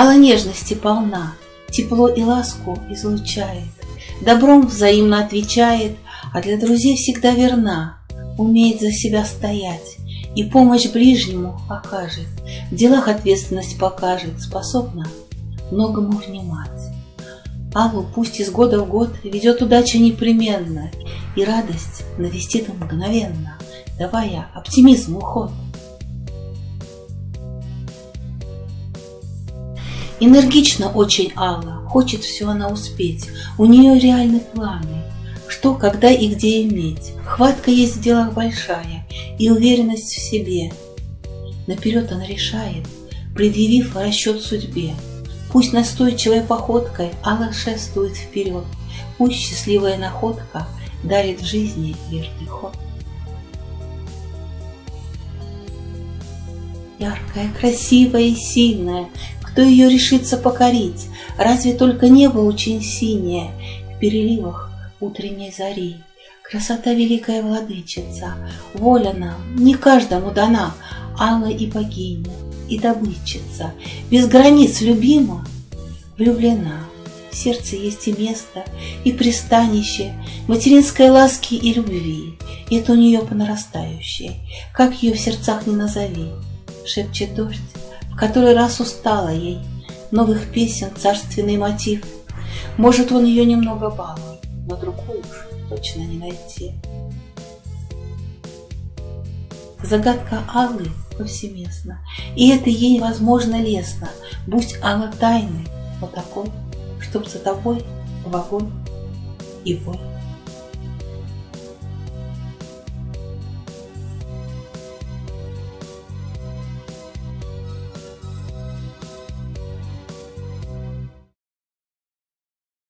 Алла нежности полна, тепло и ласку излучает, Добром взаимно отвечает, а для друзей всегда верна, Умеет за себя стоять и помощь ближнему окажет, В делах ответственность покажет, способна многому внимать. Аллу пусть из года в год ведет удача непременно, И радость навестит мгновенно, давая оптимизму ход. Энергично очень Алла, хочет все она успеть, у нее реальны планы, что, когда и где иметь. Хватка есть в делах большая и уверенность в себе. Наперед она решает, предъявив расчет судьбе. Пусть настойчивой походкой Алла шествует вперед, пусть счастливая находка дарит жизни верный ход. Яркая, красивая и сильная, кто ее решится покорить? Разве только небо очень синее В переливах утренней зари. Красота великая владычица, Воля нам не каждому дана, Алла и богиня, и добытчица, Без границ любима, влюблена. В сердце есть и место, и пристанище Материнской ласки и любви. Это у нее по нарастающей, Как ее в сердцах не назови. Шепчет дождь, который раз устала ей новых песен царственный мотив. Может, он ее немного балует, но другую уж точно не найти. Загадка Аллы повсеместна, и это ей, возможно, лестно. Будь Алла тайной, но такой, чтоб за тобой в огонь и бой.